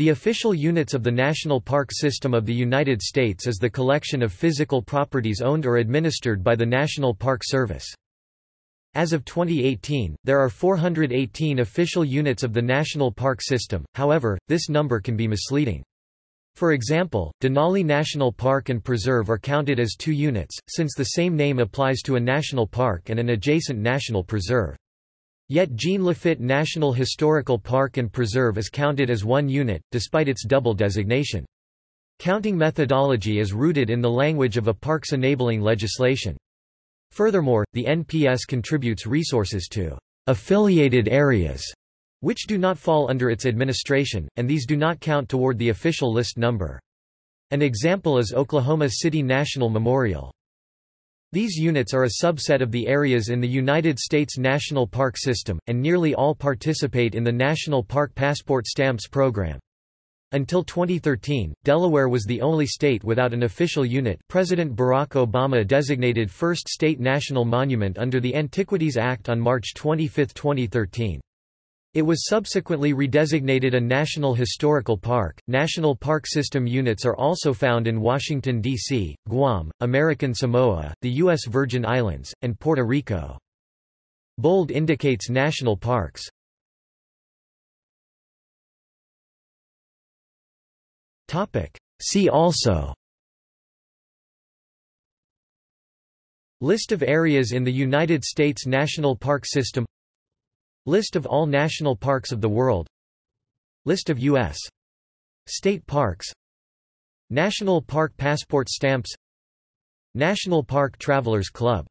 The official units of the National Park System of the United States is the collection of physical properties owned or administered by the National Park Service. As of 2018, there are 418 official units of the National Park System, however, this number can be misleading. For example, Denali National Park and Preserve are counted as two units, since the same name applies to a national park and an adjacent national preserve. Yet Jean Lafitte National Historical Park and Preserve is counted as one unit, despite its double designation. Counting methodology is rooted in the language of a parks enabling legislation. Furthermore, the NPS contributes resources to affiliated areas, which do not fall under its administration, and these do not count toward the official list number. An example is Oklahoma City National Memorial. These units are a subset of the areas in the United States National Park System, and nearly all participate in the National Park Passport Stamps program. Until 2013, Delaware was the only state without an official unit President Barack Obama designated first state national monument under the Antiquities Act on March 25, 2013. It was subsequently redesignated a National Historical Park. National Park System units are also found in Washington, D.C., Guam, American Samoa, the U.S. Virgin Islands, and Puerto Rico. Bold indicates national parks. See also List of areas in the United States National Park System List of all national parks of the world. List of U.S. state parks. National Park Passport Stamps. National Park Travelers Club